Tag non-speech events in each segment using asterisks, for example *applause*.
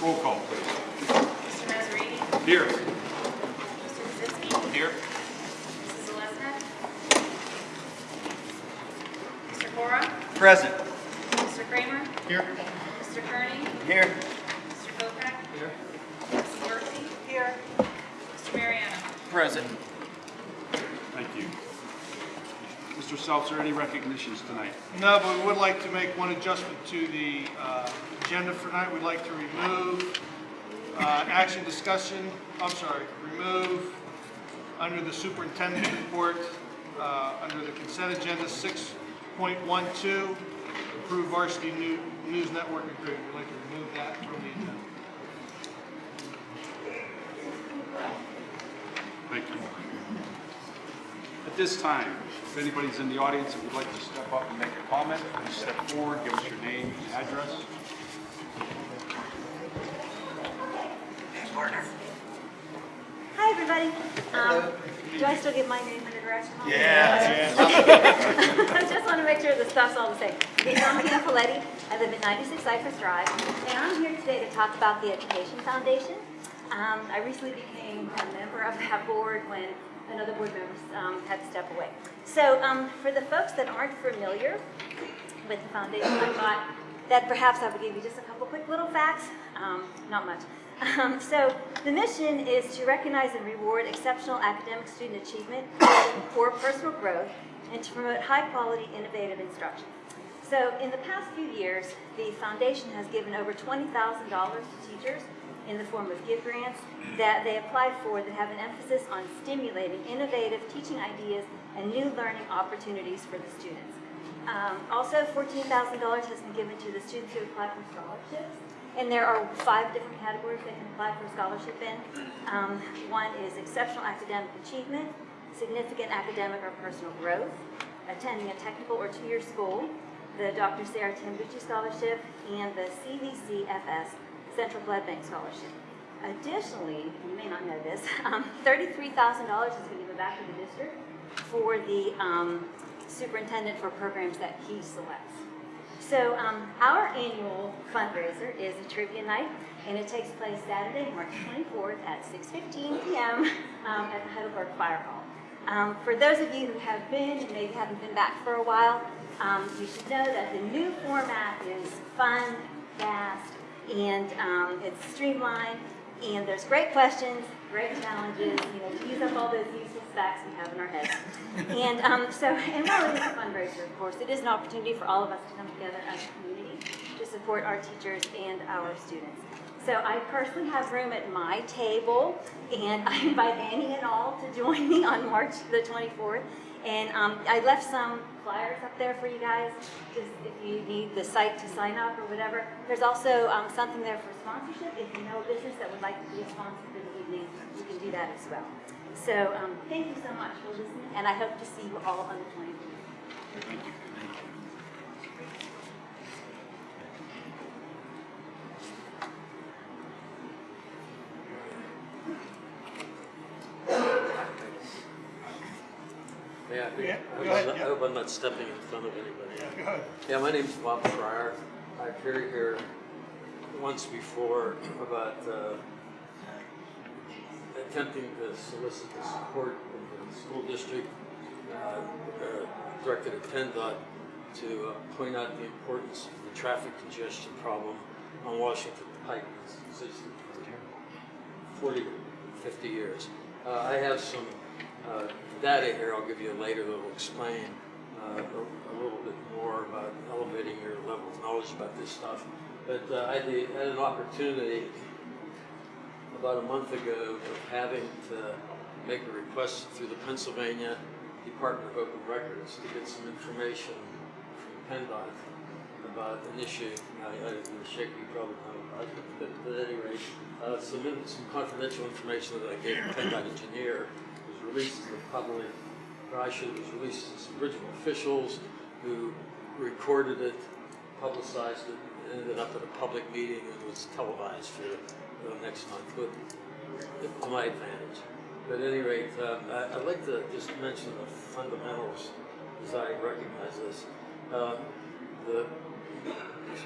Roll call, please. Mr. Nazarene? Here. Mr. Kaczynski? Here. Mrs. Zelesnik? Mr. Cora? Present. Mr. Kramer? Here. Mr. Kearney? Here. Mr. Bocek? Here. Mrs. Murphy? Here. Mr. Mariano? Present. Thank you. Mr. Seltzer, any recognitions tonight? No, but we would like to make one adjustment to the uh, agenda for tonight. We'd like to remove uh, action discussion, I'm sorry, remove under the superintendent's report, uh, under the consent agenda, 6.12, approve varsity new- news network agreement. We'd like to remove that from the agenda. Thank you. At this time, if anybody's in the audience that would like to step up and make a comment, please step forward, give us your name and address. Everybody. Um, do I still get my name and address? Yeah. *laughs* I just want to make sure the stuff's all the same. I'm Anna Coletti. I live at 96 Cypress Drive, and I'm here today to talk about the Education Foundation. Um, I recently became a member of that board when another board member um, had to step away. So um, for the folks that aren't familiar with the foundation, I thought that perhaps I would give you just a couple quick little facts, um, not much. Um, so the mission is to recognize and reward exceptional academic student achievement for personal growth and to promote high-quality, innovative instruction. So in the past few years, the foundation has given over $20,000 to teachers in the form of gift grants that they apply for that have an emphasis on stimulating innovative teaching ideas and new learning opportunities for the students. Um, also, $14,000 has been given to the students who apply for scholarships. And there are five different categories they can apply for a scholarship in. Um, one is exceptional academic achievement, significant academic or personal growth, attending a technical or two-year school, the Dr. Sarah Tambucci Scholarship, and the CVCFS Central Blood Bank Scholarship. Additionally, you may not know this, *laughs* um, $33,000 has been given back to the district for the um, superintendent for programs that he selects. So um, our annual fundraiser is a trivia night, and it takes place Saturday, March 24th at 6:15 p.m. Um, at the Heidelberg Fire Hall. Um, for those of you who have been and maybe haven't been back for a while, um, you should know that the new format is fun, fast, and um, it's streamlined, and there's great questions, great challenges, you know, to use up all those facts we have in our heads. and um, so, and while it is a fundraiser, of course, it is an opportunity for all of us to come together as a community to support our teachers and our students. So I personally have room at my table, and I invite any and all to join me on March the 24th. And um, I left some flyers up there for you guys, just if you need the site to sign up or whatever. There's also um, something there for sponsorship. If you know a business that would like to be a sponsor for the evening, you can do that as well. So um, thank you so much for listening, and I hope to see you all on the 24th. Thank you. Yeah, I Yeah, I hope ahead, I'm not- yeah. I hope I'm not stepping in front of anybody. Go ahead. Yeah, my name's Bob Fryer. I appeared here once before about uh, attempting to solicit the support of the school district, uh, uh, directed at PennDOT to uh, point out the importance of the traffic congestion problem on Washington Pike. It's 40 to 50 years. Uh, I have some uh, data here I'll give you later that will explain uh, a, a little bit more about elevating your level of knowledge about this stuff. But I had an opportunity about a month ago of having to make a request through the Pennsylvania Department of Open Records to get some information from PennDOT about an issue. I, I didn't shake you probably know about it, but at any rate, uh, some, some confidential information that I gave the PennDOT engineer was released to the public, or I should, was released to some original officials who recorded it, publicized it, ended up at a public meeting and was televised for next month, with, to my advantage. But at any rate, um, I, I'd like to just mention the fundamentals as I recognize this. Um, the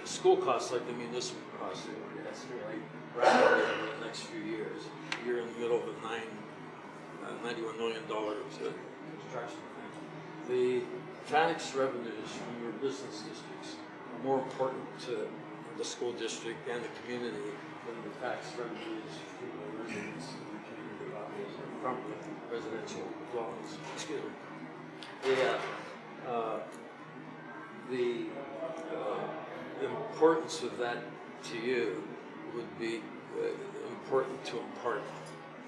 school costs like the municipal costs are going to escalate rapidly over the next few years. You're in the middle of a nine, uh, ninety-one million dollar uh, construction. The tax revenues from your business districts are more important to the school district and the community than the tax revenues from the residents of the community, from the residential dwellings, excuse me. Yeah, uh, the, uh, importance of that to you would be uh, important to impart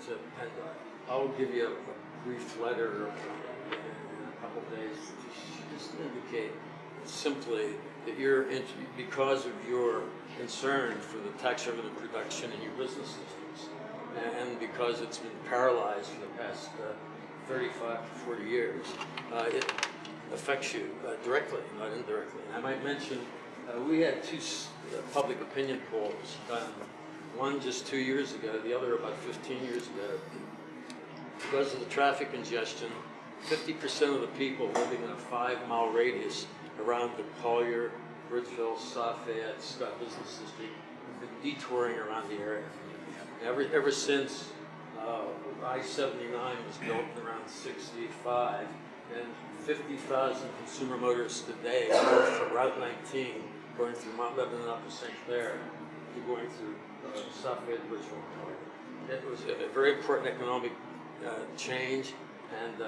to PennDOT. I'll give you a, a brief letter in a couple of days to just indicate simply that you're, because of your concern for the tax revenue production in your business and because it's been paralyzed for the past uh, 35 to 40 years, uh, it affects you uh, directly, not indirectly. And I might mention, uh, we had two uh, public opinion polls done, one just two years ago, the other about 15 years ago. Because of the traffic congestion, 50% of the people living in a five-mile radius around the Collier, Bridgeville, South Fayette, Scott Business District have been detouring around the area. Ever, ever since uh, I-79 was built around 65, and 50,000 consumer motorists today go from Route 19, going through Mount Lebanon up to St. Clair, to going through uh, South Fayette, Bridgeville. It was a a very important economic uh, change, and uh,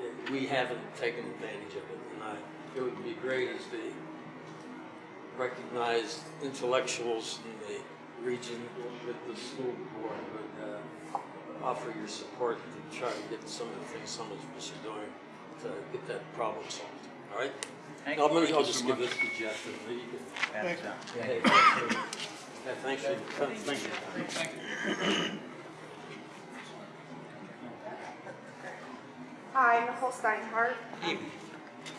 it- we haven't taken advantage of it. And I, it would be great as the recognized intellectuals in the region with the school board would uh, offer your support to try to get some of the things some of us are doing to get that problem solved. All right? I'm gonna, I'll just give this to Jeff and maybe you can. Thank you. Hey, thanks for- yeah, thanks for, thank you. Hi, Nicole Steinhardt.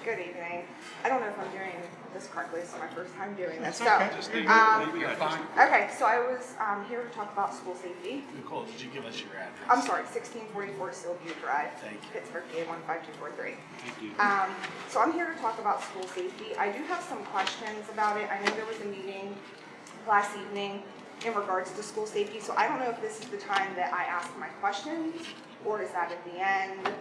Good evening. I don't know if I'm doing this correctly. This is my first time doing this. So, Just name um, it, name it, just- okay, so I was um, here to talk about school safety. Nicole, did you give us your address? I'm sorry, 1644 Sylview Drive, Thank you. Pittsburgh, PA 15243. Thank you. Um, so I'm here to talk about school safety. I do have some questions about it. I know there was a meeting last evening in regards to school safety, so I don't know if this is the time that I ask my questions, or is that at the end?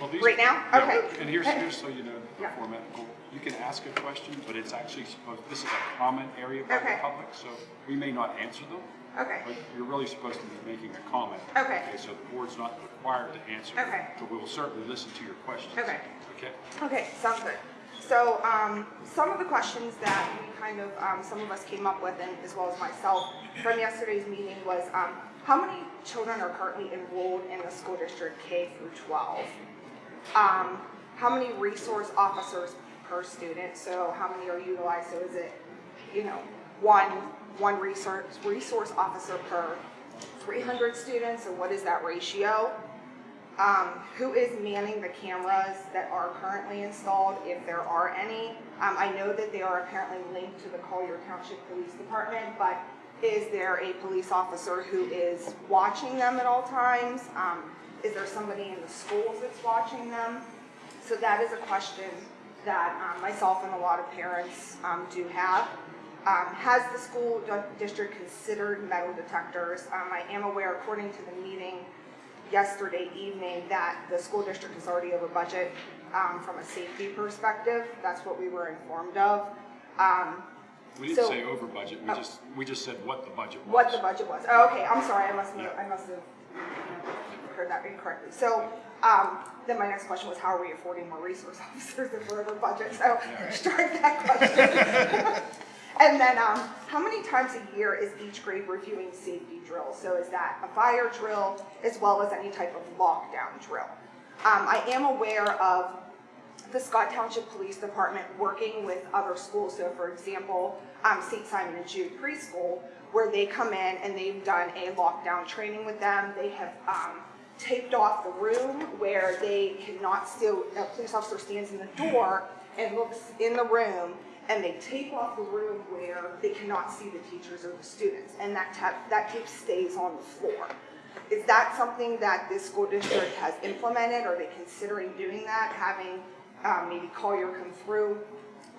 Well, these- Right now? Yeah, Okay. And here's, here's so you know the Yeah. format. Nicole. You can ask a question, but it's actually supposed, this is a comment area by the Okay. public, so we may not answer them. Okay, But you're really supposed to be making a comment. Okay. So the board's not required to answer. Okay. But we will certainly listen to your questions. Okay. Okay? okay, sounds good. So, um, some of the questions that we kind of, um, some of us came up with, and as well as myself, from yesterday's meeting was, um, how many children are currently enrolled in the school district K through twelve? Um, how many resource officers per student? So how many are utilized? So is it, you know, one, one resource, resource officer per three hundred students, or what is that ratio? Um, who is manning the cameras that are currently installed, if there are any? Um, I know that they are apparently linked to the Collier Township Police Department, but is there a police officer who is watching them at all times? Um, is there somebody in the schools that's watching them? So that is a question that um, myself and a lot of parents um, do have. Um, Has the school district considered metal detectors? Um, I am aware, according to the meeting yesterday evening, that the school district is already over budget um, from a safety perspective. That's what we were informed of. Um, We didn't So- say over budget, we Oh. just, we just said what the budget was. what the budget was. Oh, okay, I'm sorry, I must have, Yeah. I must have heard that incorrectly. So, um, then my next question was, how are we affording more resource *laughs* officers if we're over budget? So, strike that question. *laughs* And then, um, how many times a year is each grade reviewing safety drills? So is that a fire drill as well as any type of lockdown drill? Um, I am aware of the Scott Township Police Department working with other schools. So for example, um, St. Simon and Jude Preschool, where they come in and they've done a lockdown training with them. They have, um, taped off the room where they cannot still, a police officer stands in the door and looks in the room and they tape off the room where they cannot see the teachers or the students. And that tap, that tape stays on the floor. Is that something that this school district has implemented? Are they considering doing that, having um, maybe Collier come through,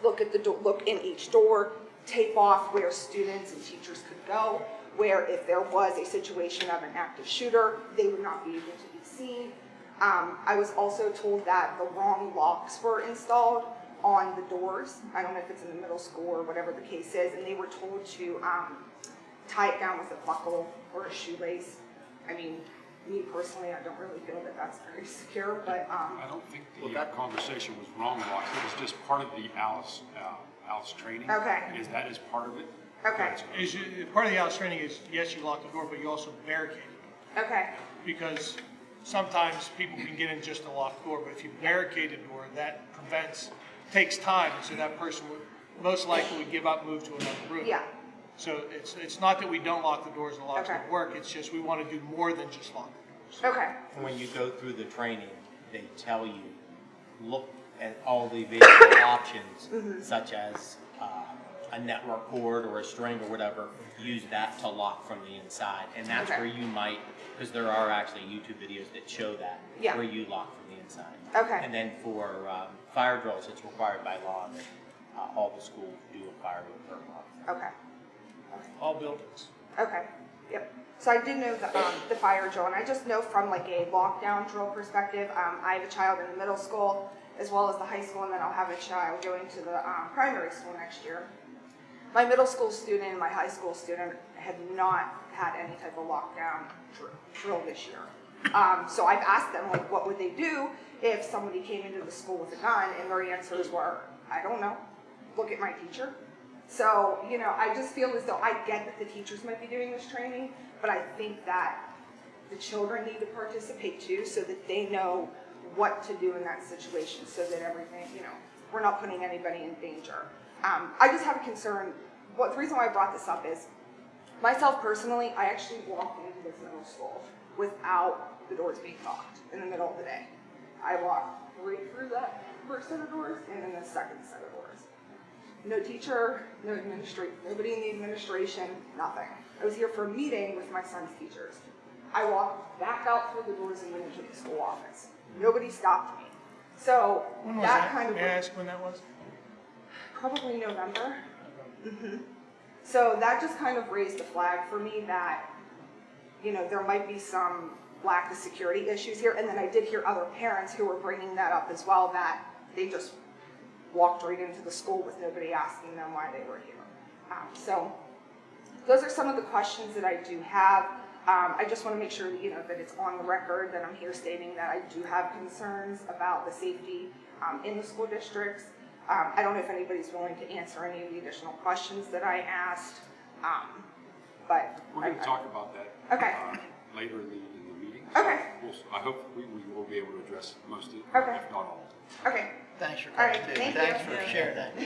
look at the, look in each door, tape off where students and teachers could go, where if there was a situation of an active shooter, they would not be able to be seen. Um, I was also told that the wrong locks were installed on the doors. I don't know if it's in the middle school or whatever the case is, and they were told to um, tie it down with a buckle or a shoelace. I mean, me personally, I don't really feel that that's very secure, but um, I don't think the uh, conversation was wrong, Rox. It was just part of the Alice, uh, Alice training. Okay. Is that is part of it? Okay. That's- Is you, part of the house training is, yes, you lock the door, but you also barricade it. okay, Because sometimes people can get in just a locked door, but if you barricade the door, that prevents, takes time, and so that person would most likely would give up, move to another room. yeah, So it's, it's not that we don't lock the doors and the locks Okay. don't work, it's just we want to do more than just lock the doors. okay, When you go through the training, they tell you, look at all the available *coughs* options, Mm-hmm. such as uh, a network cord or a string or whatever, use that to lock from the inside. And that's Okay. where you might, because there are actually YouTube videos that show that, Yeah. where you lock from the inside. Okay. And then for um, fire drills, it's required by law that uh, all the schools do a fire drill per month. okay. All buildings. Okay, yep. So I do know the, um, the fire drill, and I just know from like a lockdown drill perspective, um, I have a child in the middle school as well as the high school, and then I'll have a child going to the, um, primary school next year. My middle school student and my high school student have not had any type of lockdown dr- drill this year. Um, so I've asked them, like, what would they do if somebody came into the school with a gun, and their answers were, I don't know, look at my teacher. So, you know, I just feel as though I get that the teachers might be doing this training, but I think that the children need to participate too, so that they know what to do in that situation, so that everything, you know, we're not putting anybody in danger. Um, I just have a concern, what, the reason why I brought this up is, myself personally, I actually walked into this middle school without the doors being locked in the middle of the day. I walked right through that first set of doors and then the second set of doors. No teacher, no administration, nobody in the administration, nothing. I was here for a meeting with my son's teachers. I walked back out through the doors and went into the school office. Nobody stopped me. So When was that that? kind of May I ask when that was? probably November. hmm So that just kind of raised a flag for me that, you know, there might be some lack of security issues here. And then I did hear other parents who were bringing that up as well, that they just walked right into the school with nobody asking them why they were here. Um, so those are some of the questions that I do have. Um, I just want to make sure that, you know, that it's on the record that I'm here stating that I do have concerns about the safety um, in the school districts. Um, I don't know if anybody's willing to answer any of the additional questions that I asked, um, but. We're going to talk about that. Okay. uh, Later in the, in the meeting. Okay. We'll- I hope we, we will be able to address most of, it, Okay. if not all. Okay, Thanks for All coming, right, thank Thanks you. for sharing that. *coughs*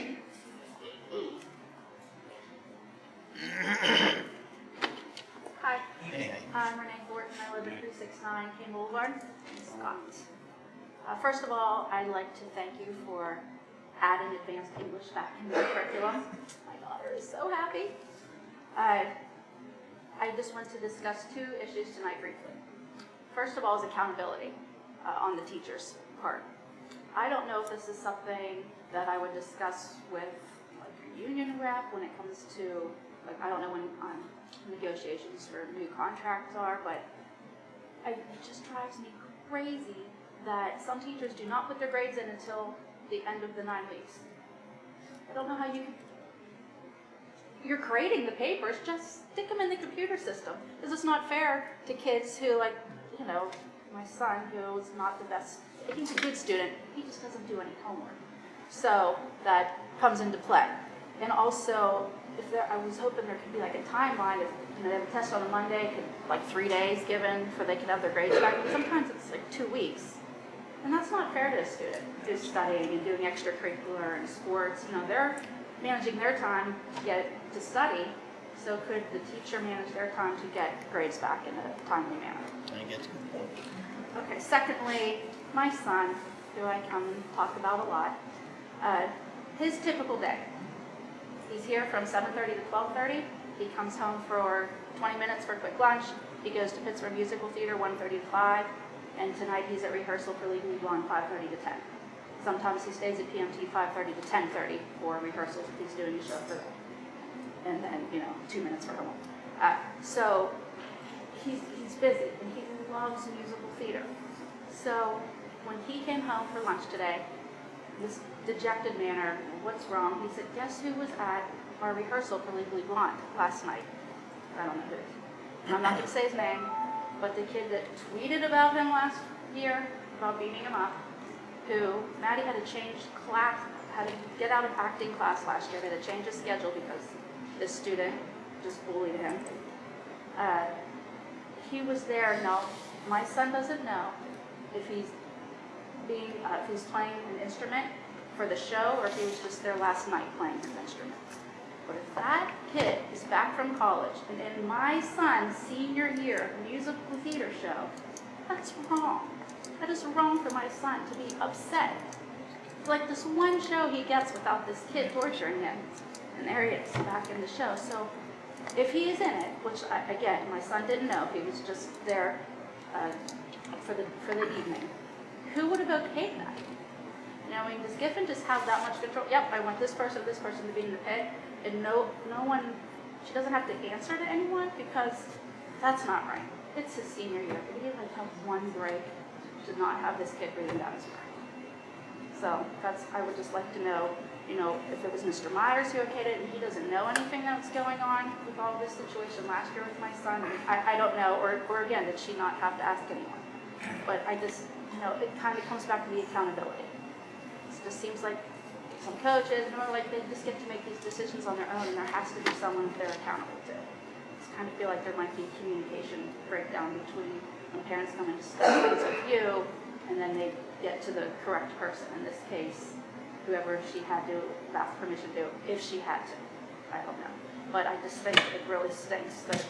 Hi, Hey, I'm Renee Thornton, I live at 369 King Boulevard in Scott. Uh, First of all, I'd like to thank you for adding advanced English back into the curriculum. My daughter is so happy. Uh, I just want to discuss two issues tonight briefly. First of all is accountability uh, on the teacher's part. I don't know if this is something that I would discuss with like a union rep when it comes to, like, I don't know when um, negotiations for new contracts are, but I, it just drives me crazy that some teachers do not put their grades in until the end of the nine weeks. I don't know how you you're grading the papers, just stick them in the computer system. This is not fair to kids who, like, you know, my son, who is not the best, he's a good student, he just doesn't do any homework. So that comes into play. And also, if there, I was hoping there could be like a timeline, if, you know, they have a test on a Monday, could, like three days given for they could have their grades back, but sometimes it's like two weeks. And that's not fair to a student who's studying and doing extracurricular and sports. You know, they're managing their time to get to study. So could the teacher manage their time to get grades back in a timely manner? I that's a point. Okay, secondly, my son, who I come and talk about a lot, uh, his typical day. He's here from 7:30 to 12:30. He comes home for 20 minutes for a quick lunch. He goes to Pittsburgh Musical Theater 1:30 to 5, and tonight he's at rehearsal for Legally Blonde 5:30 to 10. Sometimes he stays at PMT 5:30 to 10:30 for rehearsals if he's doing a show for. And then, you know, two minutes for homework. Uh, so he's, he's busy and he loves musical theater. So when he came home for lunch today, this dejected manner, what's wrong? He said, guess who was at our rehearsal for Legally Blonde last night? I don't know who. And I'm not gonna say his name, but the kid that tweeted about him last year, about beating him up, who, Maddie had to change class, had to get out of acting class last year, they had to change his schedule because this student just bullied him. Uh, he was there, no, my son doesn't know if he's being, uh, if he's playing an instrument for the show or if he was just there last night playing his instrument. But if that kid is back from college and in my son's senior year musical theater show, that's wrong. That is wrong for my son to be upset. It's like this one show he gets without this kid torturing him. And there he is, back in the show. So if he is in it, which I, again, my son didn't know, he was just there uh, for the for the evening. Who would have okayed that? I mean, does Giffen just have that much control? Yep, I want this person, this person to be in the pit, and no, no one. She doesn't have to answer to anyone because that's not right. It's his senior year. Did he like have one break to not have this kid breathing down his neck? So that's, I would just like to know, you know, if it was Mr. Myers who okayed it and he doesn't know anything that's going on with all this situation last year with my son, I, I don't know, or, or again, did she not have to ask anyone? But I just, you know, it kind of comes back to the accountability. It just seems like some coaches, you know, like they just get to make these decisions on their own and there has to be someone they're accountable to. Just kind of feel like there might be a communication breakdown between when parents come discuss things with you and then they get to the correct person, in this case, whoever she had to ask permission to, if she had to. I don't know. But I just think it really stinks that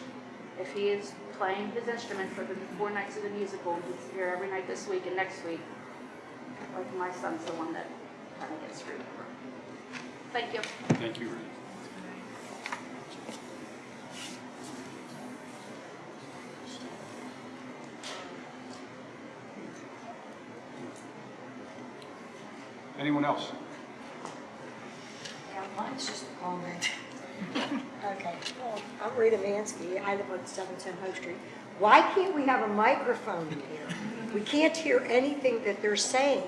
if he is playing his instrument for the four nights of the musical, he's here every night this week and next week, like my son's the one that kind of gets screwed over. Thank you. Thank you. Anyone else? Yeah, mine's just a comment. *laughs* Okay, well, I'm Rita Mansky, I live on 710 Hope Street. Why can't we have a microphone in here? We can't hear anything that they're saying.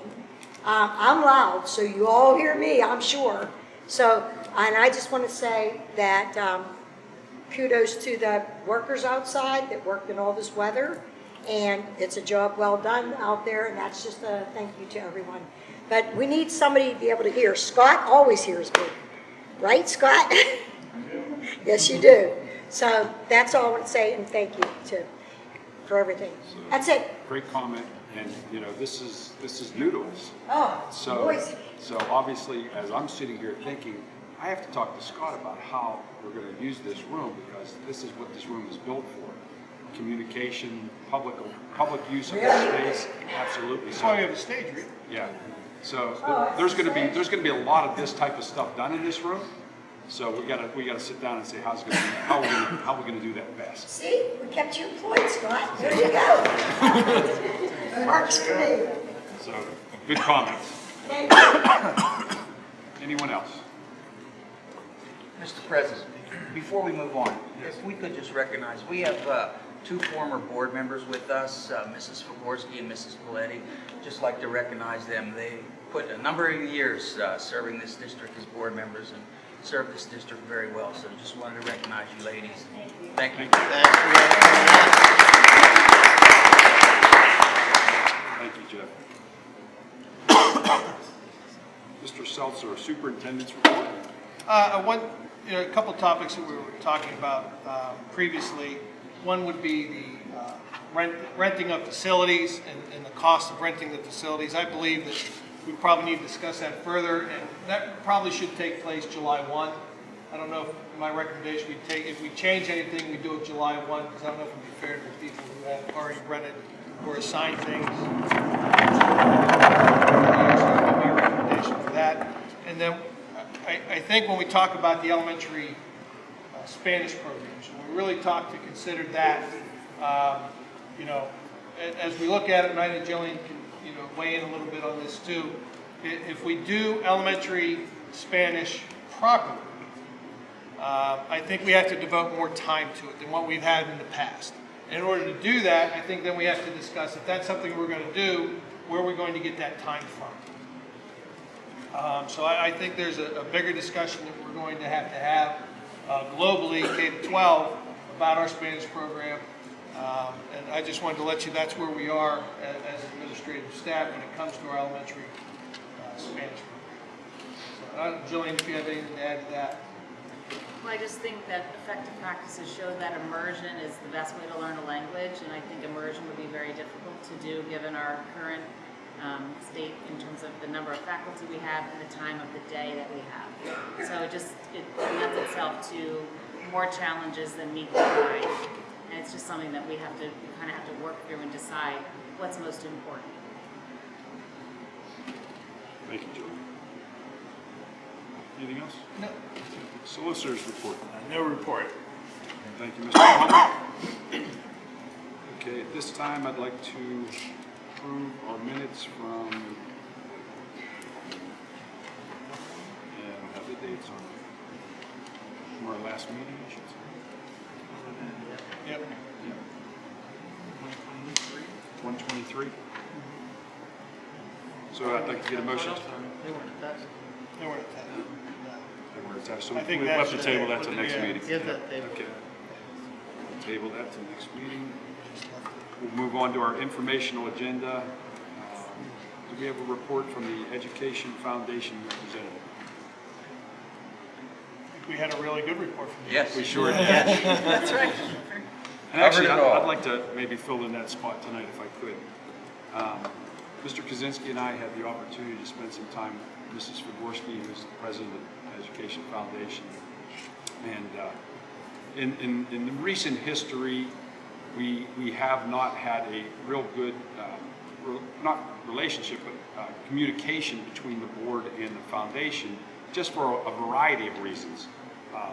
Um, I'm loud, so you all hear me, I'm sure. So, and I just want to say that um, kudos to the workers outside that worked in all this weather. And it's a job well done out there, and that's just a thank you to everyone. But we need somebody to be able to hear. Scott always hears me. Right, Scott? *laughs* Yes, you do. So that's all I want to say, and thank you to, for everything. That's it. Great comment, and, you know, this is, this is noodles. Oh, So, boys. so obviously, as I'm sitting here thinking, I have to talk to Scott about how we're gonna use this room, because this is what this room is built for. Communication, public, public use of the space, absolutely. That's So, why we have a stage, Rita. yeah, so th- there's gonna be, there's gonna be a lot of this type of stuff done in this room. So we gotta, we gotta sit down and say, how's gonna, how we gonna, how we gonna do that best? See, we kept you employed, Scott. There you go. Works for me. So, good comments. Anyone else? Mr. President, before we move on, if we could just recognize, we have uh, two former board members with us, uh, Mrs. Fagorsky and Mrs. Paletti. Just like to recognize them. They put a number of years uh, serving this district as board members and served this district very well. So just wanted to recognize you ladies. Thank you. Thank you, Jeff. Mr. Seltzer, Superintendent's Report. Uh, one, you know, a couple topics that we were talking about um, previously. One would be the uh, rent, renting of facilities and, and the cost of renting the facilities. I believe that we probably need to discuss that further, and that probably should take place July 1. I don't know if my recommendation, we take, if we change anything, we do it July 1, because I don't know if it'd be fair to the people who have already rented or assigned things. So my recommendation for that. And then I, I think when we talk about the elementary Spanish programs, when we really talked to consider that, um, you know, as we look at it, and I think Jillian can, you know, weigh in a little bit on this too. If we do elementary Spanish properly, uh, I think we have to devote more time to it than what we've had in the past. In order to do that, I think then we have to discuss if that's something we're going to do, where are we going to get that time from? Um, So I, I think there's a, a bigger discussion that we're going to have to have uh, globally, K-12, about our Spanish program. Um, And I just wanted to let you, that's where we are a- as administrative staff when it comes to our elementary uh, Spanish program. So, uh, Jillian, if you have anything to add to that? Well, I just think that effective practices show that immersion is the best way to learn a language, and I think immersion would be very difficult to do given our current um, state in terms of the number of faculty we have and the time of the day that we have. So it just, it lends itself to more challenges than meet the eye. And it's just something that we have to, we kind of have to work through and decide what's most important. Thank you, Joe. Anything else? No. Solicitors report. No report. Thank you, Mr. *coughs* Okay, at this time, I'd like to approve our minutes from, and have the dates on it. From our last meeting, I should say. Yep. One twenty-three? Mm-hmm. So I'd like to get a motion. They weren't attached. They weren't attached. They were attached, so I think we that left the should- table that till next yeah. meeting. Give that table. Okay. Table that till next meeting. We'll move on to our informational agenda. Um, Do we have a report from the Education Foundation representative? I think we had a really good report from you. Yes. We sure did. *laughs* That's right. And actually, I'd. I'd like to maybe fill in that spot tonight if I could. Um, Mr. Kaczynski and I had the opportunity to spend some time with Mrs. Figurski, who's the president of Education Foundation. And uh, in, in, in the recent history, we, we have not had a real good, um, re- not relationship, but uh, communication between the board and the foundation, just for a a variety of reasons. Um,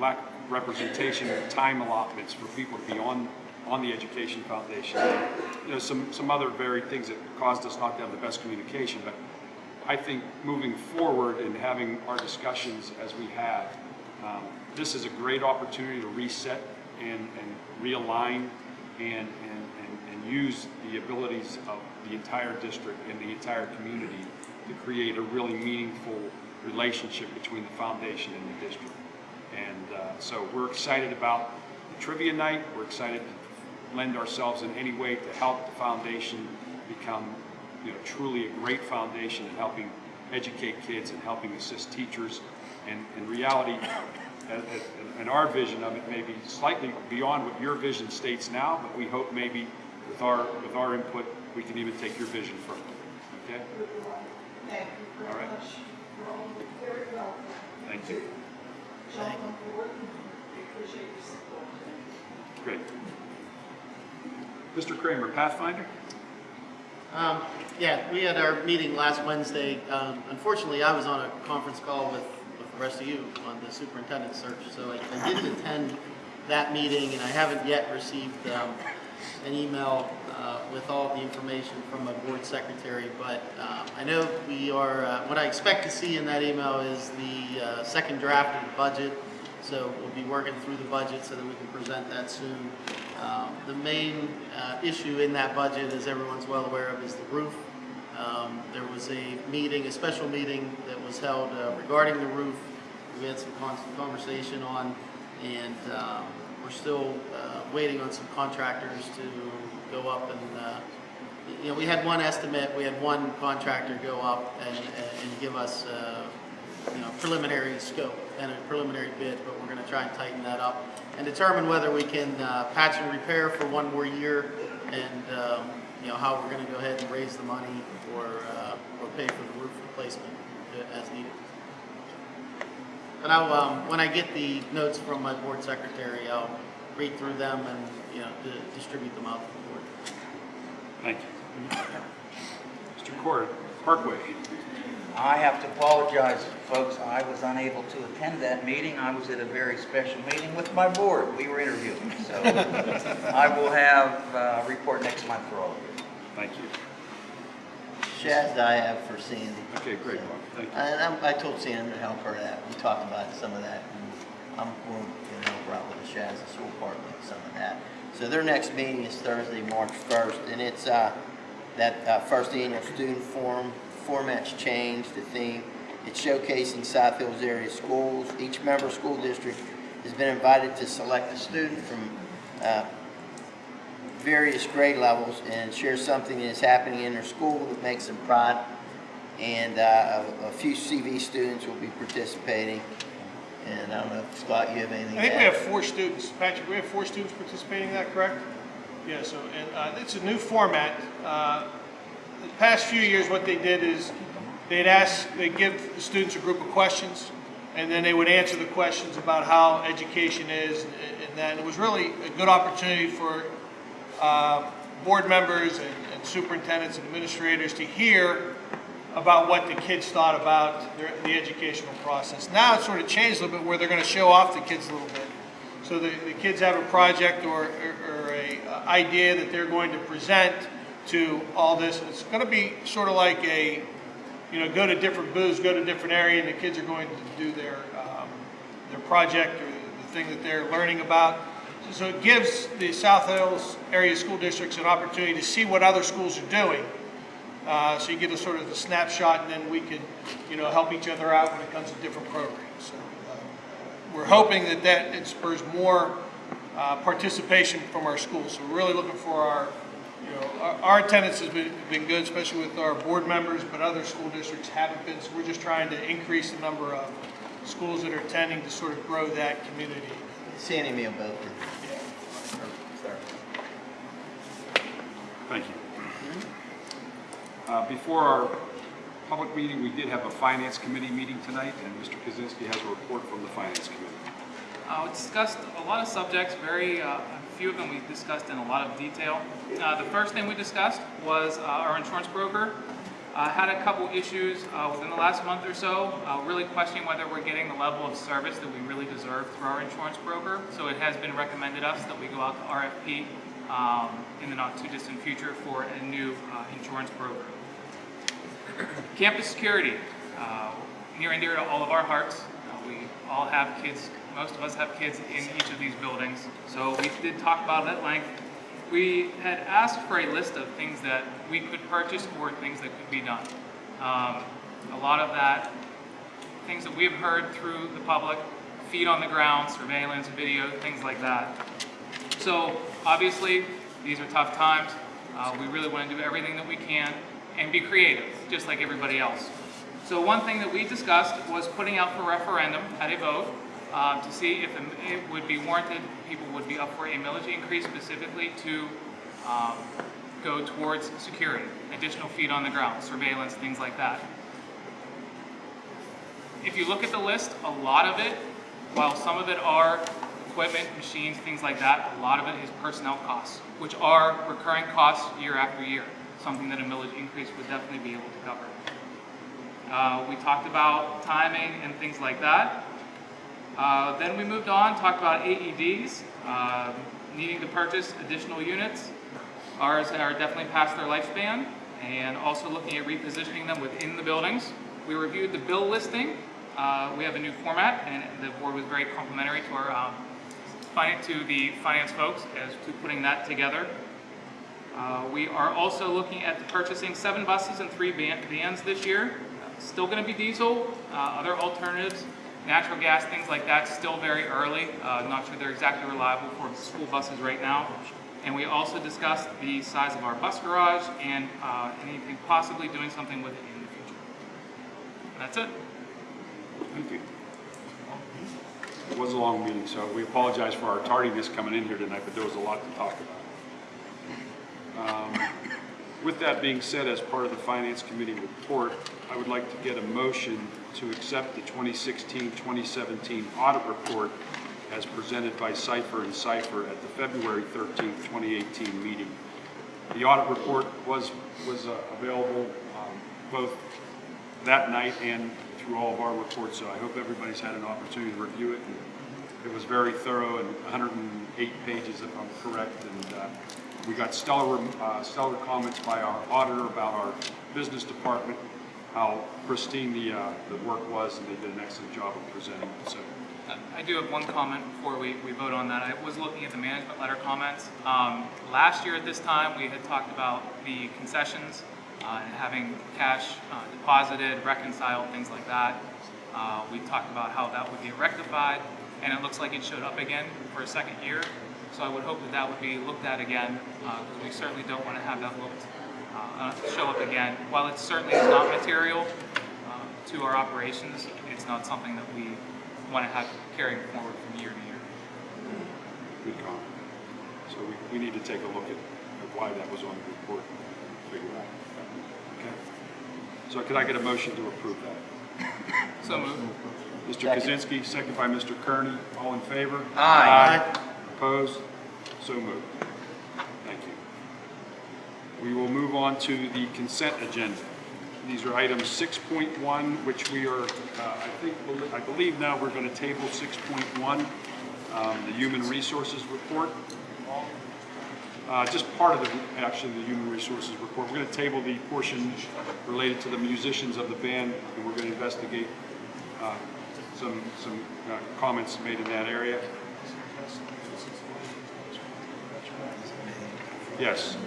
Lack of representation, time allotments for people to be on, on the Education Foundation. You know, some, some other varied things that caused us not to have the best communication, but I think moving forward and having our discussions as we have, um, this is a great opportunity to reset and, and realign and, and, and, and use the abilities of the entire district and the entire community to create a really meaningful relationship between the foundation and the district. And uh, so we're excited about the trivia night. We're excited to lend ourselves in any way to help the foundation become, you know, truly a great foundation in helping educate kids and helping assist teachers. And in reality, and, our vision of it may be slightly beyond what your vision states now, but we hope maybe with our, with our input, we can even take your vision further. Okay? Thank you. All right. Thank you. Great. Mr. Kramer, Pathfinder? Um, Yeah, we had our meeting last Wednesday. Um, Unfortunately, I was on a conference call with the rest of you on the superintendent search, so I I didn't attend that meeting, and I haven't yet received um, an email uh, with all the information from my board secretary, but um, I know we are, uh, what I expect to see in that email is the uh, second draft of the budget, so we'll be working through the budget so that we can present that soon. Um, The main uh, issue in that budget, as everyone's well aware of, is the roof. Um, There was a meeting, a special meeting that was held uh, regarding the roof. We had some con- conversation on, and um, we're still uh, waiting on some contractors to go up and, uh, you know, we had one estimate, we had one contractor go up and, and give us, uh, you know, preliminary scope and a preliminary bid, but we're gonna try and tighten that up and determine whether we can uh, patch and repair for one more year and, um, you know, how we're gonna go ahead and raise the money or, uh, or pay for the roof replacement as needed. But I'll, um, when I get the notes from my board secretary, I'll read through them and, you know, di- distribute them out to the board. Thank you. Mr. Cord, Parkway? I have to apologize, folks. I was unable to attend that meeting. I was at a very special meeting with my board. We were interviewing. So *laughs* I will have uh, a report next month for all of you. Thank you. Shaz I have for Sandy. Okay, great. Thank you. And I, I told Sandy to help her out. We talked about some of that. and I'm going to help her out with the SHASDA School Department with some of that. So their next meeting is Thursday, March 1st, and it's, uh, that, uh, first annual student forum, format's changed, the theme. It's showcasing South Hills area schools. Each member school district has been invited to select a student from, uh, various grade levels and share something that is happening in their school that makes them proud. And uh, a, a few CV students will be participating. And I don't know, if Scott, you have anything I think we have four students. Patrick, we have four students participating in that, correct? Yeah, so, and, uh, it's a new format. Uh, the past few years, what they did is they'd ask, they'd give the students a group of questions, and then they would answer the questions about how education is and and that. It was really a good opportunity for, uh, board members and and superintendents and administrators to hear about what the kids thought about their, the educational process. Now it's sort of changed a little bit where they're going to show off the kids a little bit. So the, the kids have a project or, or, or a uh, idea that they're going to present to all this. It's going to be sort of like a, you know, go to different booths, go to different area, and the kids are going to do their, um, their project or the thing that they're learning about. So it gives the South Hills area school districts an opportunity to see what other schools are doing. Uh, so you get a sort of a snapshot, and then we can, you know, help each other out when it comes to different programs. So uh, we're hoping that that it spurs more uh, participation from our schools. So we're really looking for our, you know, our, our attendance has been, been good, especially with our board members, but other school districts haven't been. So we're just trying to increase the number of schools that are attending to sort of grow that community. Sandy both. Thank you. Uh, Before our public meeting, we did have a finance committee meeting tonight, and Mr. Kaczynski has a report from the finance committee. Uh, we discussed a lot of subjects, very, uh, a few of them we discussed in a lot of detail. Uh, the first thing we discussed was uh, our insurance broker. Uh, had a couple issues uh, within the last month or so, really questioning whether we're getting the level of service that we really deserve through our insurance broker. So it has been recommended us that we go out to RFP um, in the not too distant future for a new uh, insurance broker. Campus security, uh, near and dear to all of our hearts. Uh, we all have kids, most of us have kids in each of these buildings. So we did talk about it at length. We had asked for a list of things that we could purchase or things that could be done. Um, a lot of that, things that we've heard through the public, feet on the ground, surveillance, video, things like that. So obviously, these are tough times. Uh, we really want to do everything that we can and be creative, just like everybody else. So one thing that we discussed was putting out for referendum at a vote um, to see if it would be warranted, people would be up for a millage increase specifically to um, go towards security, additional feet on the ground, surveillance, things like that. If you look at the list, a lot of it, while some of it are equipment, machines, things like that, a lot of it is personnel costs, which are recurring costs year after year, something that a millage increase would definitely be able to cover. Uh, we talked about timing and things like that. Uh, then we moved on, talked about AEDs, uh, needing to purchase additional units. Ours are definitely past their lifespan, and also looking at repositioning them within the buildings. We reviewed the bill listing. Uh, we have a new format, and the board was very complimentary to our um, to the finance folks as to putting that together. Uh, we are also looking at purchasing seven buses and three van- vans this year. Still going to be diesel, uh, other alternatives, natural gas, things like that, still very early. Uh, not sure they're exactly reliable for school buses right now. And we also discussed the size of our bus garage and uh, anything possibly doing something with it in the future. That's it. Thank you. It was a long meeting, so we apologize for our tardiness coming in here tonight, but there was a lot to talk about. Um, With that being said, as part of the Finance Committee report, I would like to get a motion to accept the 2016-2017 audit report as presented by Cypher and Cypher at the February 13, 2018 meeting. The audit report was, was uh, available um, both that night and through all of our reports, so I hope everybody's had an opportunity to review it. It was very thorough and 108 pages if I'm correct, and uh, we got stellar, uh, stellar comments by our auditor about our business department, how pristine the, uh, the work was, and they did an excellent job of presenting it. So I do have one comment before we, we vote on that. I was looking at the management letter comments. Um, last year at this time, we had talked about the concessions uh, and having cash uh, deposited, reconciled, things like that. Uh, we talked about how that would get rectified, and it looks like it showed up again for a second year. So I would hope that that would be looked at again, because we certainly don't want to have that looked, uh, uh, show up again. While it certainly is not material uh, to our operations, it's not something that we want to have carrying forward from year to year. Good comment. So we, we need to take a look at at why that was on the report, and figure out. Okay? So could I get a motion to approve that? *coughs* So moved. Mr. Second. Kaczynski, second by Mr. Kearney. All in favor? Aye. Opposed? So moved. Thank you. We will move on to the consent agenda. These are items 6.1, which we are, uh, I think, I believe now we're going to table 6.1, um, the Human Resources Report. Uh, Just part of the, actually, the Human Resources Report. We're going to table the portion related to the musicians of the band, and we're going to investigate uh, some, some uh, comments made in that area. Yes.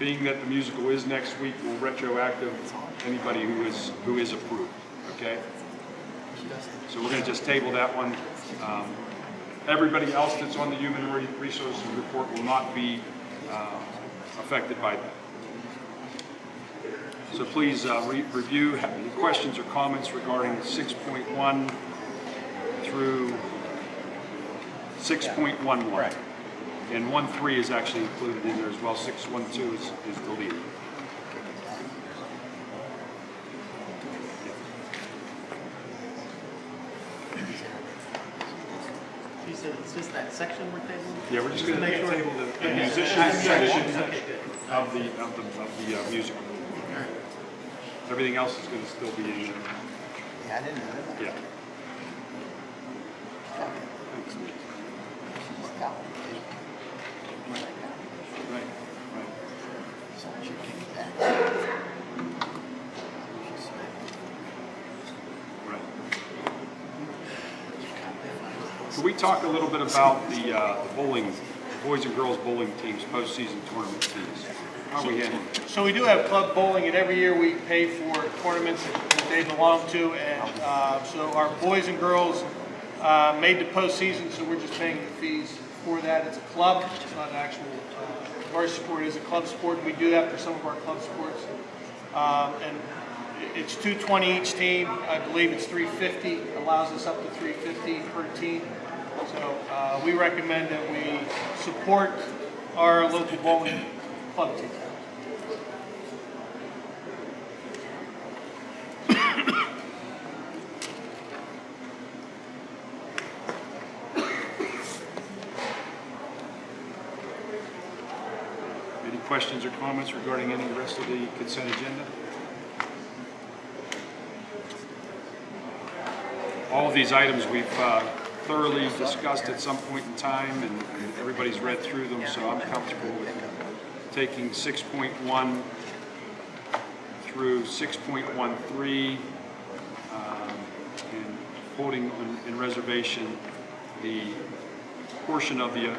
Being that the musical is next week, we'll retroactive anybody who is, who is approved, okay? So we're gonna just table that one. Um, Everybody else that's on the Human Resources Report will not be uh, affected by that. So please uh, re- review, any questions or comments regarding 6.1 through 6.11. And 1.3 is actually included in there as well, 6.12 is is deleted. You said it's just that section we're tabling? Yeah, we're just gonna Make sure- table the the Okay. musician Okay, section okay, good. of the, of the, of the uh, music. Everything else is gonna still be in there. Yeah, I didn't know that. Yeah. Right, right. Right. Can we talk a little bit about the, uh, the bowling, the boys and girls bowling teams, postseason tournament teams? How are we handling? it? So we do have club bowling, and every year we pay for tournaments that they belong to, and uh, so our boys and girls uh, made the postseason, so we're just paying the fees for that. It's a club, it's not an actual uh, varsity sport, it is a club sport, we do that for some of our club sports. Um, And it's 220 each team, I believe it's 350, allows us up to 350 per team. So uh, we recommend that we support our local bowling club team. Any questions or comments regarding any rest of the consent agenda? All of these items we've uh, thoroughly discussed at some point in time, and and everybody's read through them, so I'm comfortable with taking 6.1 through 6.13, um, and holding in- in reservation the portion of the uh,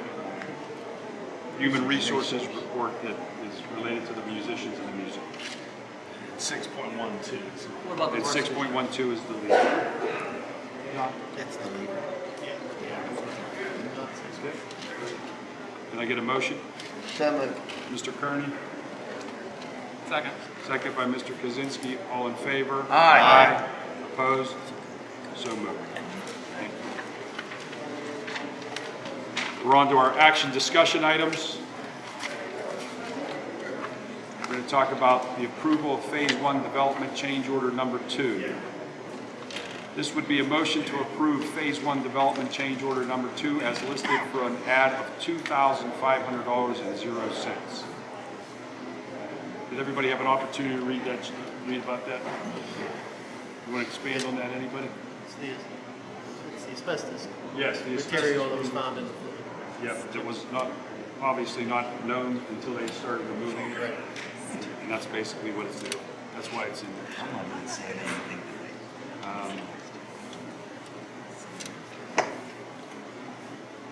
Human Resources report that is related to the musicians and the music. Six point one two. What about the And six point one two is the lead. That's the leader. Can I get a motion? So moved. Mr. Kearney, Second. second by Mr. Kaczynski, all in favor? Aye. Opposed? So moved. Thank you. We're on to our action discussion items. We're going to talk about the approval of Phase One Development Change Order Number Two. This would be a motion to approve Phase One Development Change Order Number Two as listed for an add of two thousand five hundred dollars and zero cents. Did everybody have an opportunity to read that, read about that? You want to expand on that, anybody? It's the, it's the asbestos Yes. the material that was found in the fluid. Yep, it was not, obviously not known until they started removing it. And that's basically what it's doing. That's why it's in there. Um,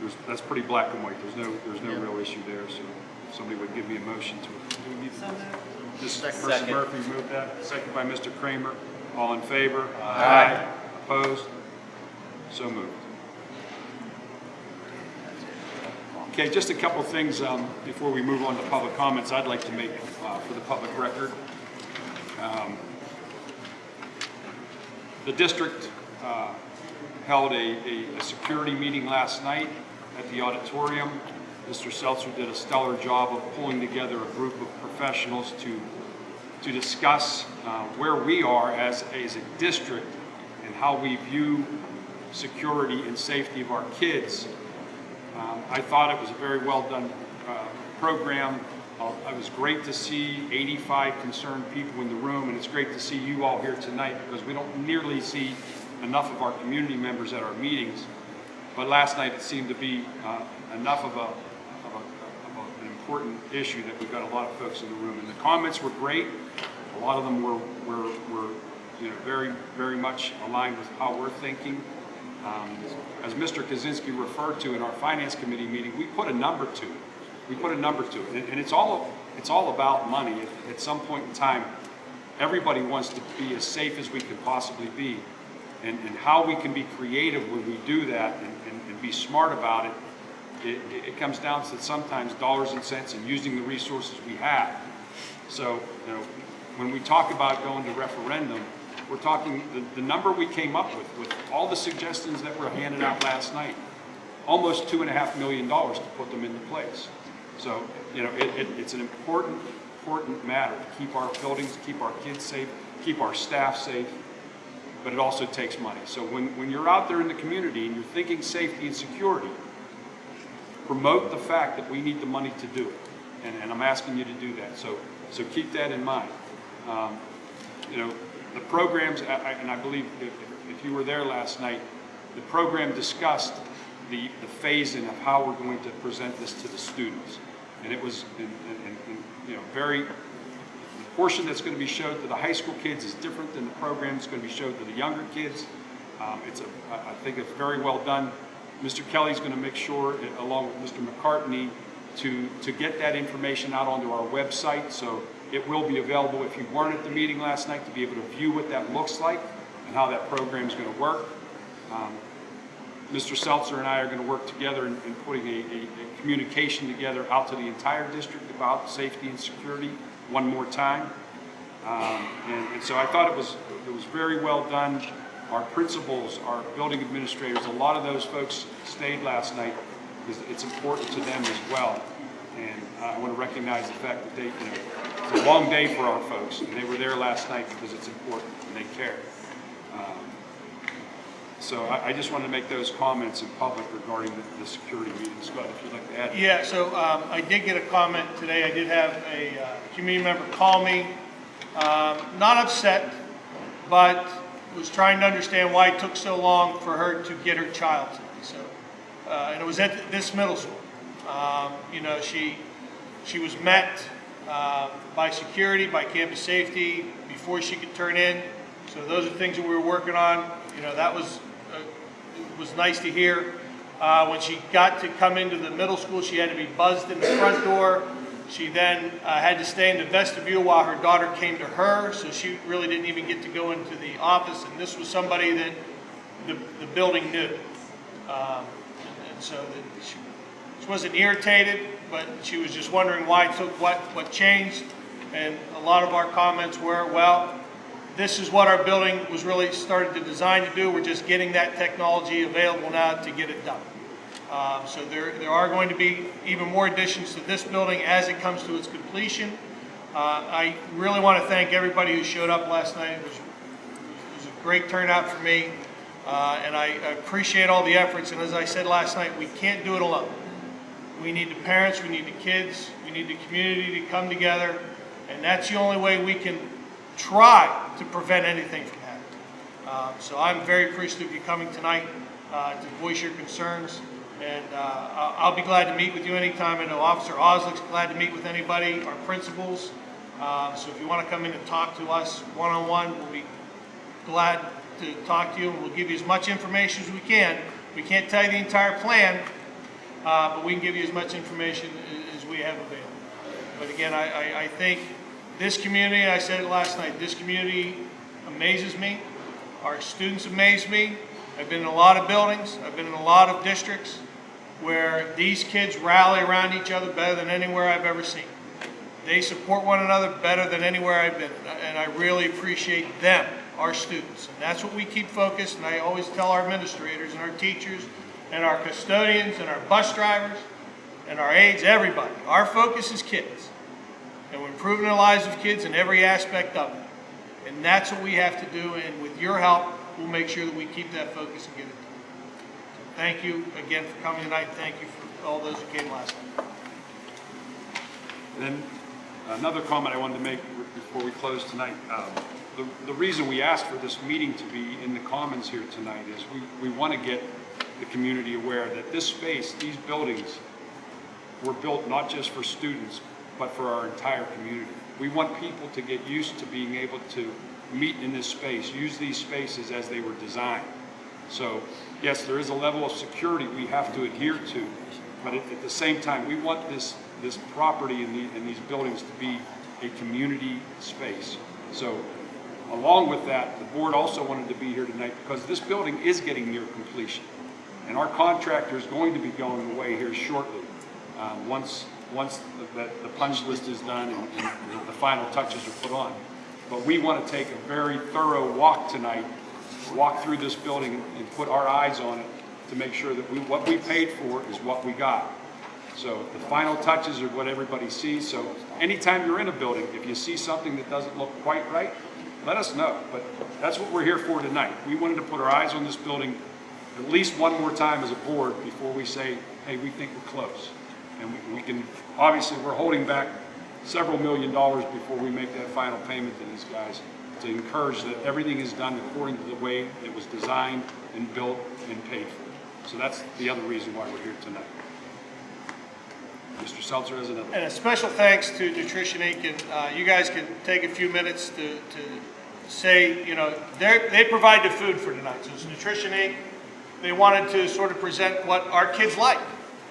there's, that's pretty black and white, there's no, there's no Yeah. real issue there, so if somebody would give me a motion to. do we need to- This Second. Mrs. Murphy moved that, second by Mr. Kramer, all in favor? Aye. Opposed? So moved. Okay, just a couple things um, before we move on to public comments I'd like to make uh, for the public record. Um, The district uh, held a, a, a security meeting last night at the auditorium. Mr. Seltzer did a stellar job of pulling together a group of professionals to, to discuss uh, where we are as, as a district and how we view security and safety of our kids. Um, I thought it was a very well done uh, program. Uh, It was great to see 85 concerned people in the room, and it's great to see you all here tonight because we don't nearly see enough of our community members at our meetings. But last night it seemed to be uh, enough of a, of a, of an important issue that we've got a lot of folks in the room. And the comments were great. A lot of them were, were, were, you know, very, very much aligned with how we're thinking. Um, As Mr. Kaczynski referred to in our finance committee meeting, we put a number to it. We put a number to it, and- and it's all, it's all about money. At- At some point in time, everybody wants to be as safe as we can possibly be. And, and how we can be creative when we do that and, and, and be smart about it, it, it comes down to sometimes dollars and cents and using the resources we have. So, you know, when we talk about going to referendum, we're talking, the, the number we came up with, with all the suggestions that were handed out last night, almost two and a half million dollars to put them into place. So, you know, it, it, it's an important, important matter to keep our buildings, keep our kids safe, keep our staff safe, but it also takes money. So when, when you're out there in the community and you're thinking safety and security, promote the fact that we need the money to do it. And, and I'm asking you to do that. So, so keep that in mind. Um, you know, the programs, I- and I believe if, if you were there last night, the program discussed the, the phase-in of how we're going to present this to the students. And it was, in, in, in, you know, very, portion that's going to be showed to the high school kids is different than the program that's going to be showed to the younger kids. Um, it's a, I think it's very well done. Mr. Kelly's going to make sure, uh, along with Mr. McCartney, to, to get that information out onto our website. So it will be available if you weren't at the meeting last night to be able to view what that looks like and how that program is going to work. Um, Mr. Seltzer and I are going to work together in, in putting a, a, a communication together out to the entire district about safety and security one more time. Um, and, and so I thought it was, it was very well done. Our principals, our building administrators, a lot of those folks stayed last night because it's important to them as well. And I want to recognize the fact that they, you know, it's a long day for our folks, and they were there last night because it's important and they care. Um, So I, I just wanted to make those comments in public regarding the, the security meeting. Scott, if you'd like to add. Yeah, so um, I did get a comment today. I did have a uh, community member call me, um, not upset, but was trying to understand why it took so long for her to get her child. So, uh, and it was at this middle school. Um, You know, she, she was met uh, by security, by campus safety, before she could turn in. So those are things that we were working on. You know, that was, was nice to hear. Uh, When she got to come into the middle school, she had to be buzzed in the front door. She then uh, had to stay in the vestibule while her daughter came to her, so she really didn't even get to go into the office. And this was somebody that the, the building knew. Um, And so that she, she wasn't irritated, but she was just wondering why it took, what, what changed. And a lot of our comments were, well, this is what our building was really started to design to do. We're just getting that technology available now to get it done. Um, So there, there are going to be even more additions to this building as it comes to its completion. Uh, I really want to thank everybody who showed up last night. It was, it was a great turnout for me, uh, and I appreciate all the efforts. And as I said last night, we can't do it alone. We need the parents, we need the kids, we need the community to come together, and that's the only way we can try to prevent anything from happening. Uh, So I'm very appreciative of you coming tonight uh, to voice your concerns, and uh, I'll be glad to meet with you anytime. I know Officer Oslick's glad to meet with anybody, our principals. Uh, So if you want to come in and talk to us one-on-one, we'll be glad to talk to you, and we'll give you as much information as we can. We can't tell you the entire plan, uh, but we can give you as much information as we have available. But again, I, I, I think this community, I said it last night, this community amazes me. Our students amaze me. I've been in a lot of buildings, I've been in a lot of districts where these kids rally around each other better than anywhere I've ever seen. They support one another better than anywhere I've been, and I really appreciate them, our students. And that's what we keep focused, and I always tell our administrators and our teachers and our custodians and our bus drivers and our aides, everybody, our focus is kids. And we're improving the lives of kids in every aspect of it. And that's what we have to do, and with your help, we'll make sure that we keep that focus and get it done. Thank you again for coming tonight, thank you for all those who came last night. And Then, another comment I wanted to make before we close tonight. um, The, the reason we asked for this meeting to be in the Commons here tonight is we, we want to get the community aware that this space, these buildings, were built not just for students, but for our entire community. We want people to get used to being able to meet in this space, use these spaces as they were designed. So, yes, there is a level of security we have to adhere to, but at, at the same time, we want this, this property and, the, and these buildings to be a community space. So, along with that, the board also wanted to be here tonight because this building is getting near completion. And our contractor is going to be going away here shortly, uh, once, once the, the punch list is done and, and the final touches are put on. But we want to take a very thorough walk tonight, walk through this building and put our eyes on it to make sure that we, what we paid for is what we got. So the final touches are what everybody sees. So anytime you're in a building, if you see something that doesn't look quite right, let us know. But that's what we're here for tonight. We wanted to put our eyes on this building at least one more time as a board before we say, hey, we think we're close. And we, we can, obviously, we're holding back several million dollars before we make that final payment to these guys to encourage that everything is done according to the way it was designed and built and paid for. So that's the other reason why we're here tonight. Mr. Seltzer has another. And a special thanks to Nutrition Inc. And uh, you guys can take a few minutes to, to say, you know, they they provide the food for tonight. So it's Nutrition Inc. They wanted to sort of present what our kids like.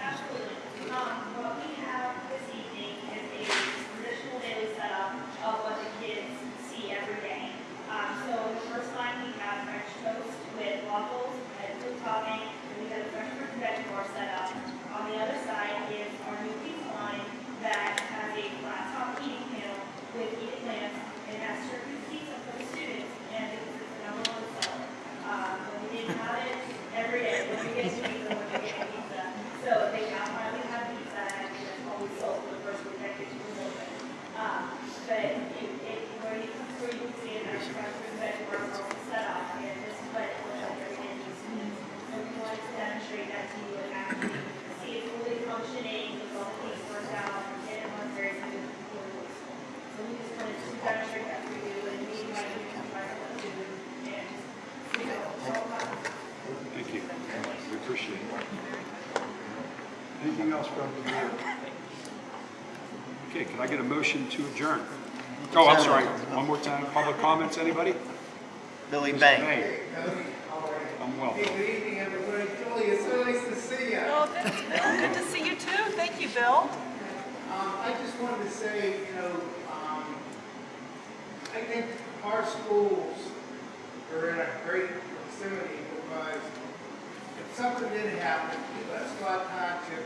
Absolutely. Um, what we have this evening is a traditional daily setup of what the kids see every day. Um, so the first line, we have French toast with waffles and fruit topping, and we have a fresh fruit and veg bar set up. On the other side is our new pizza line that has a flat top eating panel with heated lamps, and has certain pizza for the students, and it's the number one seller. Um, when we didn't have it every day, when we get pizza, when we get pizza. So they now finally have pizza, and it's always sold for the first week that kitchen was open. Um, but it, it, where you, where you can see it, there's front food, veg, bar, also set up, and this is what it looks like every day to the students. So we wanted to demonstrate that to you and actually see it fully functioning, with all the things worked out, and it runs very smooth. So we just wanted to demonstrate that for you, and we might be trying to do, and just, you know, show them. Thank you. We appreciate it. Anything else from the board? Okay, can I get a motion to adjourn? Oh, I'm sorry. One more time. Public comments, anybody? Billy Mr. Bank. I'm well. Good evening, everybody. Julie, it's so nice to see you. Oh, good, good to see you too. Thank you, Bill. Um, I just wanted to say, you know, um, I think our schools are in a great proximity because if something did happen, you got Scott Township,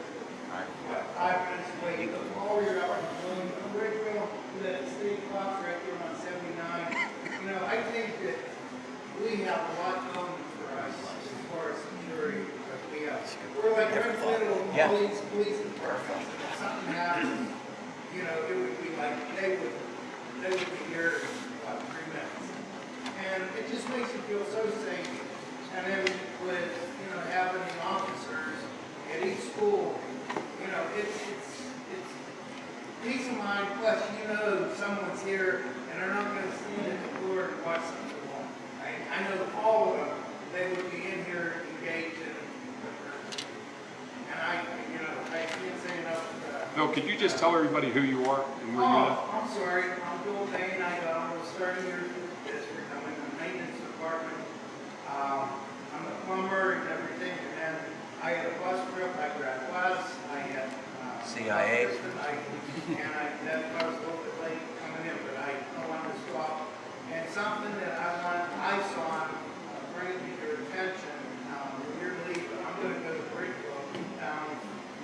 what, five minutes away, you go all your up in William, The state clock's right there on seventy-nine. You know, I think that we have a lot going for us as far as security, we have, we're like right in the middle of all these police departments. If something happens, you know, it would be like, they would, they would be here in about three minutes. And it just makes you feel so safe. And then with, you know, having the officers at each school, you know, it's peace of mind, plus you know someone's here and they're not gonna stand at the door to watch something wrong. I, I know all of them, they would be in here engaged in, and I, you know, I can't say enough, uh, could you just tell everybody who you are and where you live? Oh, I'm sorry, I'm Bill Dane, I, uh, was starting your district, I'm in the maintenance department. Um, I'm a plumber and everything, and I I had a bus trip, I grabbed bus, I had. CIA. And to something that I want, I saw, uh, bring to your attention, um, when you're leaving, I'm gonna go to Bridgeville, down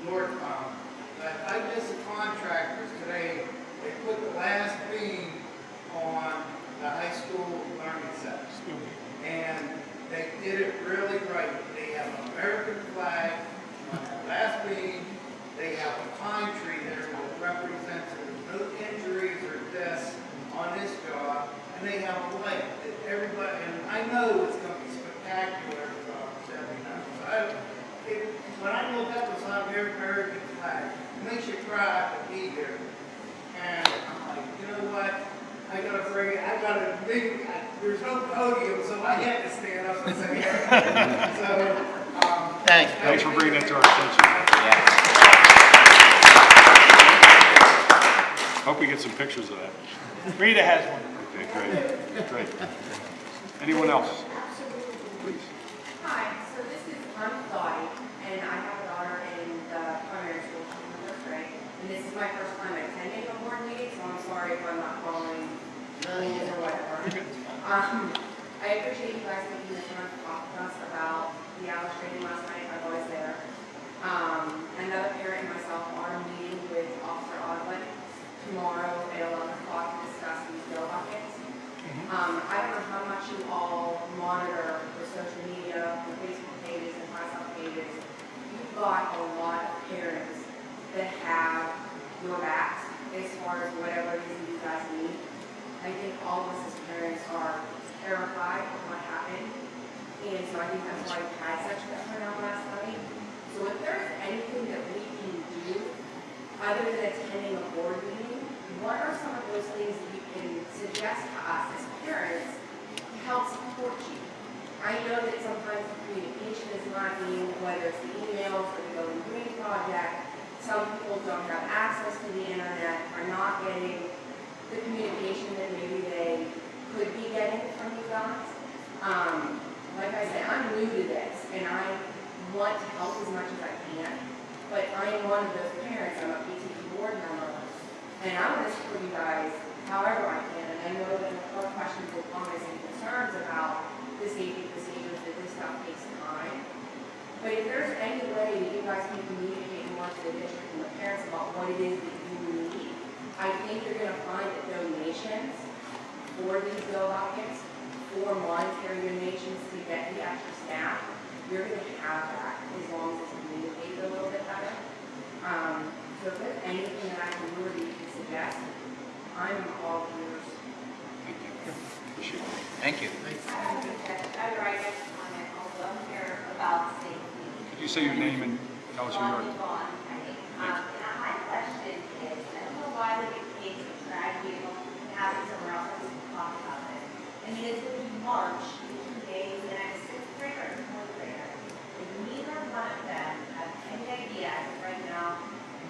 northbound. But I miss the contractors today, they put the last beam on the high school learning center. And they did it really right. They have an American flag on the last beam. They have a pine tree there that represents there's no injuries or deaths on this job. And they have a light that everybody, and I know it's gonna be spectacular, uh, Stephanie knows. When I look up the side of every American flag, it makes you cry to be there. And I'm like, you know what? I gotta bring it, I gotta, big, there's no podium, so I had to stand up and say, *laughs* so, um. Thanks. Thanks for bringing that to our attention. Hope we get some pictures of that. Rita has one. Okay, great, great. Anyone else? Please. Hi, so this is, I'm Dottie, and I have a daughter in the primary school, she's in first grade. And this is my first time attending a board meeting, so I'm sorry if I'm not following rules or whatever. Um, I appreciate you guys taking the time to talk to us about the Alice training last night, I was always there. Um, another parent and myself are meeting with Officer Oswald tomorrow at eleven o'clock to discuss these bill buckets. Um, I don't know how much you all monitor the social media, the Facebook pages and myself pages. You've got a lot of parents that have your backs as far as whatever it is you guys need. I think all of us as parents are terrified of what happened. And so I think that's why we had such a turnout last night. So if there's anything that we can do, other than attending a board meeting, what are some of those things that you can suggest to us as parents to help support you? I know that sometimes the communication is lacking, whether it's the emails or the Going Green Project. Some people don't have access to the internet, are not getting the communication that maybe they could be getting from you guys. Um, like I said, I'm new to this, and I want to help as much as I can, but I am one of those parents, I'm a PTE board member, and I want to support you guys however I can, and I know that are questions and comments and concerns about the safety procedures, that this stuff takes time. But if there's any way that you guys can communicate more to the district and the parents about what it is that you need, I think you're gonna find that donations for these bill buckets, for monetary donations to get the extra staff, you're gonna have that as long as it's communicated a little bit better. Um, so if there's anything that I can do or that you can suggest, I'm all ears. Appreciate it. Thank you. Other items on it also here about safety. Could you say your name and tell us who you are? Vaughn, okay. Um, my question is, I don't know why we get kids to tragedy, and have it somewhere else, we can talk about it. I mean, it's gonna be March, in two days, and I'm a sixth grader and fourth grader. And neither one of them have any idea as of right now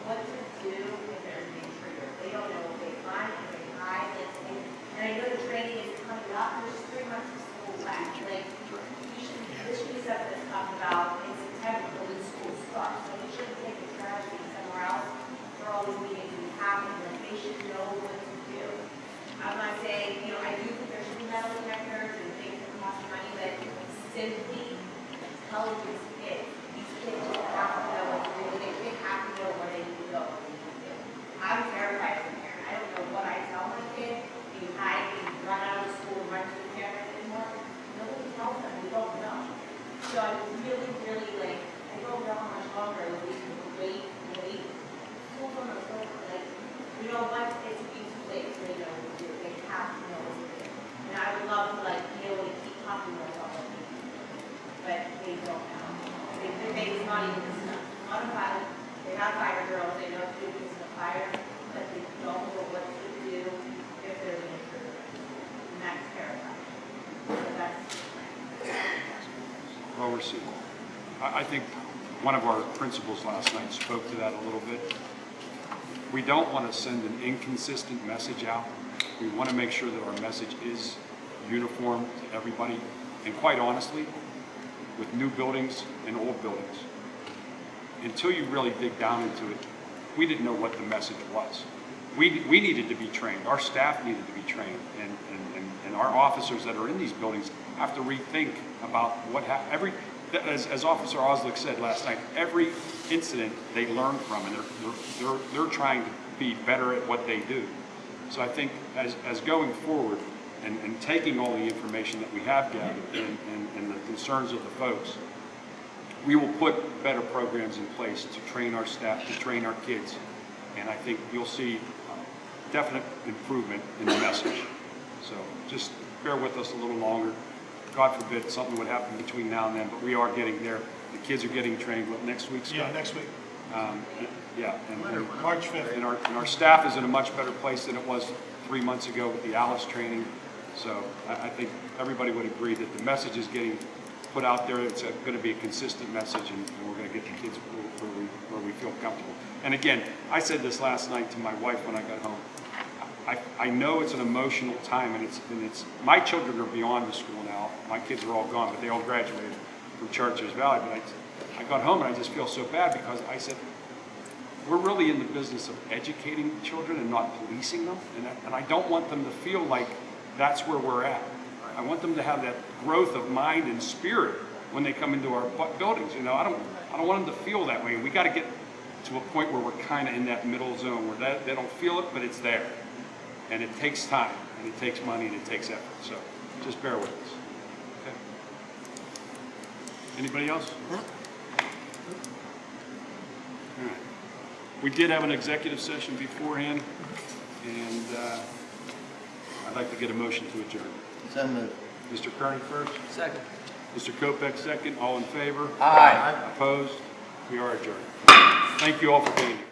what to do if there's an intruder. They don't know they run, if they they, and I know the training is coming up, there's three months of school left, like, we should, this should be something that's about in September when school starts. So we shouldn't take the tragedy somewhere else for all these meetings be happening, like, they should know what to do. I'm not saying, you know, I do think there should be metal detectors and things that cost money, but simply telling these kids, these kids just have to know what to do, they, they have to know where they need to go. what they need to do. I'm terrified as a parent, I don't know what I tell my kid, you hide, you run out of school, run to the cameras anymore, nobody tells them, we don't know. So I was really, really like, I don't know how much longer it will be to wait, wait. School from a school, like, you know what, it's be too late, so they know what to do, they have to know what to do. And I would love to like, be able to keep talking to myself, like, but they don't know. They, they, they, it's not even this stuff, on a fire, they have fire drills, they know to do things in a fire, but they don't know what to do if there's an intruder. And that's terrifying. So that's, Well received. I, think one of our principals last night spoke to that a little bit. We don't want to send an inconsistent message out. We want to make sure that our message is uniform to everybody. And quite honestly, with new buildings and old buildings, until you really dig down into it, we didn't know what the message was. We, we needed to be trained, our staff needed to be trained, and, and, and- and our officers that are in these buildings have to rethink about what every, as, as Officer Oslick said last night, every incident they learn from, and they're, they're, they're, they're trying to be better at what they do. So I think as, as going forward, and, and taking all the information that we have gathered, and, and, and the concerns of the folks, we will put better programs in place to train our staff, to train our kids. And I think you'll see definite improvement in the message. So just bear with us a little longer. God forbid something would happen between now and then, but we are getting there. The kids are getting trained, what, next week, Scott? Yeah, next week. Um, Yeah. and- and- March 5th. And our, and our staff is in a much better place than it was three months ago with the Alice training. So I, I think everybody would agree that the message is getting put out there. It's going to be a consistent message and and we're going to get the kids where we, where we feel comfortable. And again, I said this last night to my wife when I got home. I, I know it's an emotional time and it's, and it's, my children are beyond the school now. My kids are all gone, but they all graduated from Chartiers Valley. But I, I got home and I just feel so bad because I said, we're really in the business of educating children and not policing them. And I, and I don't want them to feel like that's where we're at. I want them to have that growth of mind and spirit when they come into our buildings. You know, I don't, I don't want them to feel that way. We got to get to a point where we're kind of in that middle zone where they, they don't feel it, but it's there. And it takes time, and it takes money, and it takes effort. So just bear with us. Okay. Anybody else? All right. We did have an executive session beforehand, and uh, I'd like to get a motion to adjourn. So moved. Mr. Kearney first, Second. Mr. Kopek second, all in favor? Aye. Opposed? We are adjourned. Thank you all for being here.